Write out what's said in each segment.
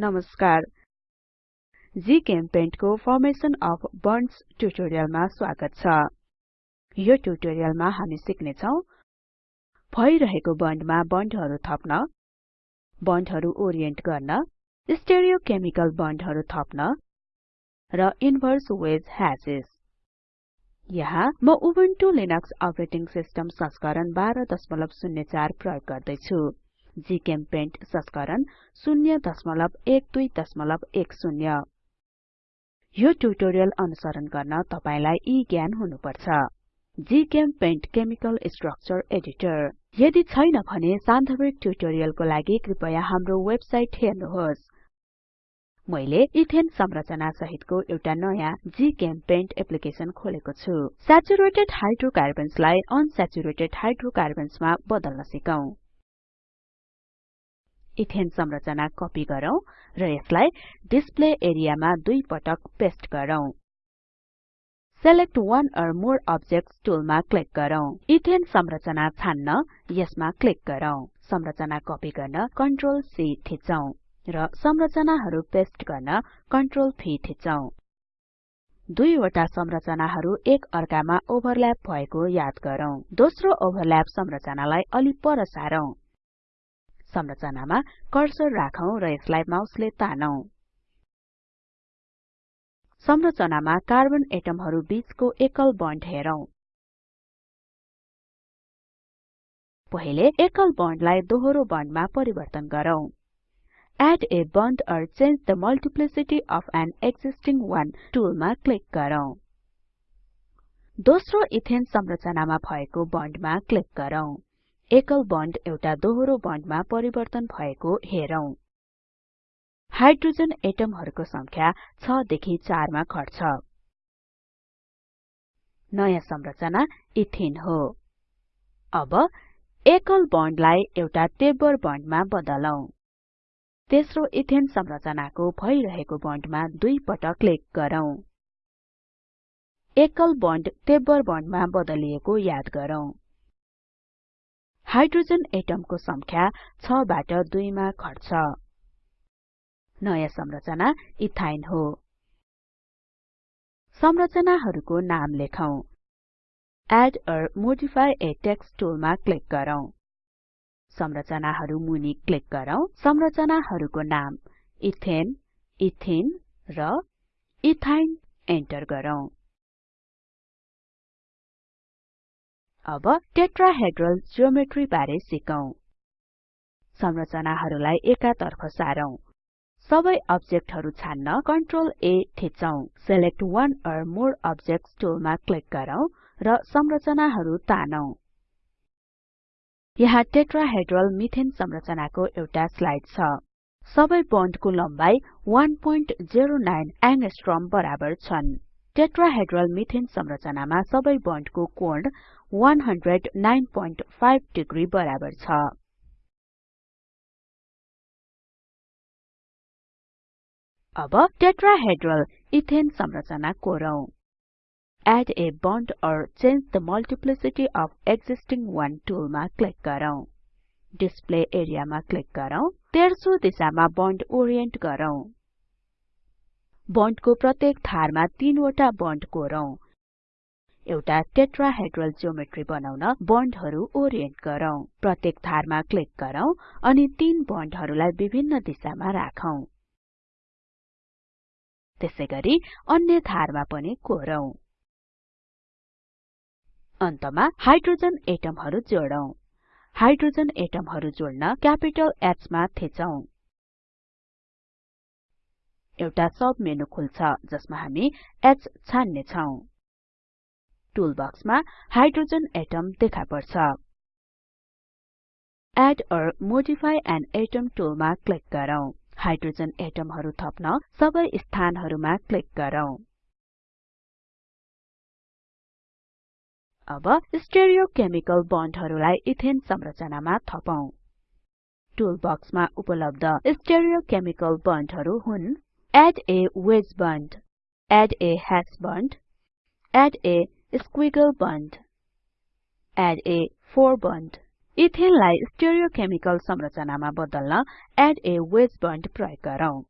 नमस्कार। जीचेम्पेन्ट को formation of बन्ड्स ट्युटोरियलमा स्वागत छ। यो ट्युटोरियलमा हामी सिक्ने छौं भइरहेको बन्डमा बन्डहरु थप्न बन्डहरु ओरिएन्ट गर्न स्टेरियोकेमिकल बन्डहरु थप्न र इन्भर्स वेज ह्याशेस यहाँ म उबुन्टु लिनक्स अपरेटिङ सिस्टम संस्करण 1204 प्रयोग गर्दै छु जीचेम्पेन्ट संस्करण 01210 यो ट्युटोरियल अनुसरण गर्न तपाईलाई यी ज्ञान हुनुपर्छ। GChemPaint chemical structure editor. यदि छैन भने सान्दर्भिक ट्युटोरियलको लागि कृपया हाम्रो वेबसाइट हेर्नुहोस्। मैले इथेन संरचना सहितको एउटा नयाँ जीचेम्पेन्ट एप्लिकेसन खोलेको छु। स्याचुरेटेड हाइड्रोकार्बन्सलाई अनस्याचुरेटेड हाइड्रोकार्बन्समा बदल्न सिकौं। इथेन संरचना कपी गरौँ र यसलाई डिस्प्ले एरियामा दुई पटक पेस्ट गरौँ। Select one or more objects टुलमा क्लिक गरौँ। इथेन संरचना छान्न यसमा क्लिक गरौँ। संरचना कपी गर्न कन्ट्रोल C थिचौं र संरचनाहरु पेस्ट गर्न कन्ट्रोल V थिचौं। दुईवटा संरचनाहरु एक अर्कामा ओभरल्याप भएको याद गरौँ। दोस्रो ओभरल्याप संरचनालाई अलि पर सारौं। संरचनामा कर्सर राखौं र यसलाई माउसले तानौं। संरचनामा कार्बन एटमहरु बीचको एकल बन्ड हेरौं। पहिले एकल बन्डलाई दोहोरो बन्डमा परिवर्तन गरौं। Add a bond or change the multiplicity of an existing one टुलमा क्लिक गरौँ। दोस्रो इथेन संरचनामा भएको बन्डमा क्लिक गरौँ। एकल बन्ड एउटा दोहोरो बन्डमा परिवर्तन भएको हेरौं। हाइड्रोजन एटमहरुको संख्या 6 देखि 4 मा घट्छ। नयाँ संरचना इथेन हो। अब एकल बन्डलाई एउटा टेब्बर बन्डमा बदलौं। तेस्रो इथेन संरचनाको भइरहेको बन्डमा दुई पटक क्लिक गरौँ। एकल बन्ड टेब्बर बन्डमा बदलिएको याद गरौँ। हाइड्रोजन एटमको संख्या 6 बाट 2 मा घट्छ नयाँ संरचना इथाइन हो। संरचनाहरुको नाम लेखौं। Add or modify a text टुलमा click गरौँ। संरचनाहरु मुनि क्लिक गरौँ। संरचनाहरुको नाम इथेन इथिन र इथाइन एन्टर गरौँ। अब टेट्राहेड्रल ज्योमेट्री बारे सिकौं। संरचनाहरुलाई एकातर्फ सारौं। सबै अब्जेक्टहरु छान्न कन्ट्रोल A थिचौं। Select one or more objects टुलमा क्लिक गरौँ र संरचनाहरु तानौं। यहाँ टेट्राहेड्रल मिथेन संरचनाको एउटा स्लाइड छ। सबै बन्डको लम्बाई 109 एंगस्ट्रम बराबर छन्। टेट्राहेड्रल मिथेन संरचनामा सबै बन्डको कोण 1095 डिग्री बराबर छ। अब टेट्राहेड्रल इथेन संरचना कोरौं। Add a bond or change the multiplicity of existing one टुलमा क्लिक गरौँ। डिस्प्ले एरियामा क्लिक गरौँ। तेर्सो दिशामा बन्ड ओरिएन्ट गरौँ। बन्डको प्रत्येक धारमा तीनवटा बन्ड कोरौं। एउटा टेट्राहेड्रल ज्योमेट्री बनाउन बन्डहरु ओरिएन्ट गरौँ। प्रत्येक धारमा क्लिक गरौँ अनि तीन बन्डहरुलाई विभिन्न दिशामा राखौं। त्यसैगरी अन्य धारमा पनि कोरौं। अन्तमा हाइड्रोजन एटमहरु जोडौं। हाइड्रोजन एटमहरु जोड्न क्यापिटल H मा एउटा सब मेनु खुल्छ जसमा हामी H छान्ने छौं टुलबक्समा हाइड्रोजन एटम देखा पर्छ add or modify an atom टुलमा click गरौँ। हाइड्रोजन एटमहरु थप्न सबै स्थानहरुमा क्लिक गरौँ। अब स्टेरियोकेमिकल बन्डहरुलाई इथेन संरचनामा थपौं। टुलबक्समा उपलब्ध स्टेरियोकेमिकल बन्डहरु हुन् add a wedge bond add a hash bond add a squiggle bond. Add a four bond. इथेनलाई स्टेरियोकेमिकल संरचनामा बदल्न एड a वेज बोन्ड प्रयोग गरौँ।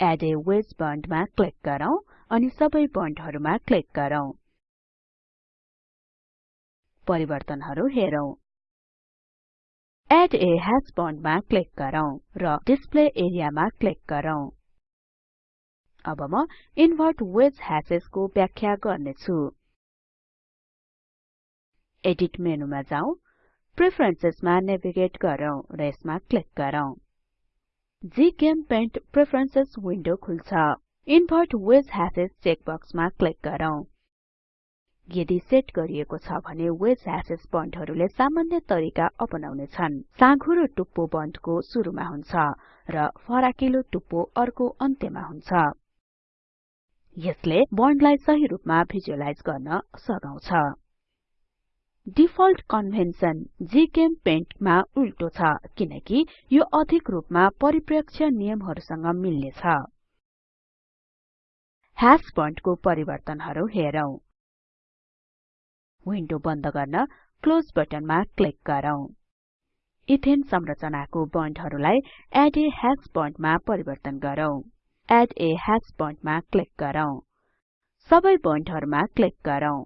एड a वेज बोन्ड मा क्लिक गरौँ अनि सबै बन्डहरुमा क्लिक गरौँ। परिवर्तनहरु हेरौं। एड a हाश बन्ड मा क्लिक गरौँ र डिस्प्ले एरिया मा क्लिक गरौँ। अब म इन्भर्ट वेज ह्याशेस को व्याख्या गर्ने छु एडिट मेनुमा जाउँ। प्रेफरेन्सेस मा नेभिगेट गरौँ र यसमा क्लिक गरौँ। जीचेम्पेन्ट प्रेफरेन्सेस विन्डो खुल्छ। इन्भर्ट वेज ह्याशेस चेक बक्समा क्लिक गरौँ। यदि सेट गरिएको छ भने वेज ह्याशेस बन्डहरुले सामान्य तरिका अपनाउने छन् साँघुरो टुप्पो बन्डको सुरुमा हुन्छ र फराकिलो टुप्पो अर्को अन्त्यमा हुन्छ। यसले बन्डलाई सही रूपमा भिजुअलाइज गर्न सघाउँछ। डिफल्ट कन्भेन्सन जीचेम्पेन्ट मा उल्टो छ किनकि यो अधिक रूपमा परिप्रेक्ष्य नियमहरुसँग मिल्ने छ बन्डको परिवर्तनहरु हेरौं। विन्डो बन्द गर्न क्लोज बटनमा क्लिक गरौँ। इथेन संरचनाको बन्डहरुलाई एड a हाश बन्डमा परिवर्तन गरौँ। एड a हाश बन्डमा क्लिक गरौँ। सबै बन्डहरुमा क्लिक गरौँ।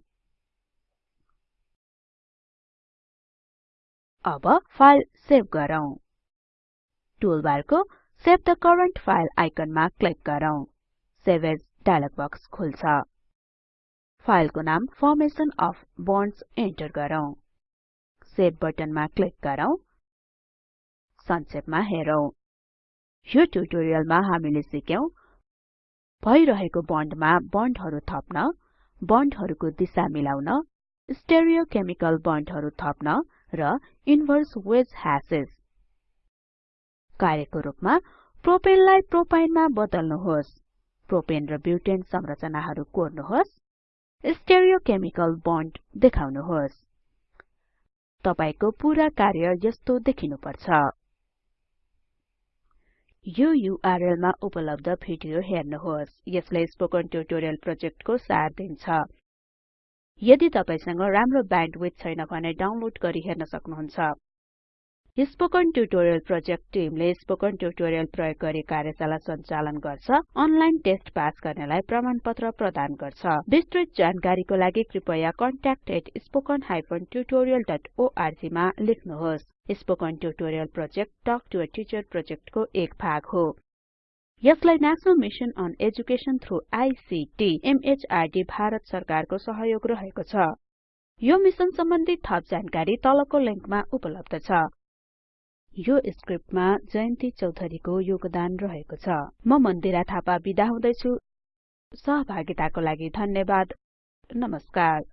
अब फ़ाइल सेभ गरौँ। टुलबारको सेभ द करेन्ट फ़ाइल आइकनमा क्लिक गरौँ। सेभ एज डायलग बक्स खुल्छ। फाइलको नाम फर्मेसन अफ बोन्ड्स एन्टर गरौँ। सेभ बटनमा क्लिक गरौँ। संक्षेपमा हेरौं। यो ट्युटोरियलमा हामीले सिक्यौं भइरहेको बन्डमा बन्डहरु थप्न बन्डहरुको दिशा मिलाउन स्टेरियोकेमिकल बन्डहरु थप्न र इन्भर्स वेज ह्याशेस कार्यको रूपमा प्रोपेनलाई प्रोपाइनमा बदल्नुहोस्। प्रोपेन र ब्युटेन संरचनाहरु कोर्नुहोस्। स्टेरियोकेमिकल बन्ड देखाउनुहोस्। तपाईको पूरा कार्य यस्तो देखिनुपर्छ। यो युआरएल मा उपलब्ध भिडियो हेर्नुहोस्। यसले स्पोकन ट्युटोरियल प्रोजेक्टको सार दिन्छ। यदि तपाईसँग राम्रो ब्यान्डविड्थ छैन भने डाउनलोड गरी हेर्न सक्नुहुन्छ। स्पोकन ट्युटोरियल प्रोजेक्ट टिमले स्पोकन ट्युटोरियल प्रयोग गरी कार्यशाला सञ्चालन गर्छ अनलाइन टेस्ट पास गर्नेलाई प्रमाणपत्र प्रदान गर्छ। विस्तृत जानकारीको लागि कृपया contact@spoken tutorialorg मा लेख्नुहोस्। Spoken tutorial project talk to a teacher प्रोजेक्टको एक भाग हो। यसलाई national mission on education through ICT MHRD Bharat सरकारको सहयोग रहेको छ। यो मिशन सम्बन्धी थप जानकारी तलको लिंकमा उपलब्ध छ। यो स्क्रिप्टमा जयन्ती चौधरीको योगदान रहेको छ। म मन्दिरा थापा बिदा हुदैछु। सहभागिताको लागि धन्यवाद। नमस्कार।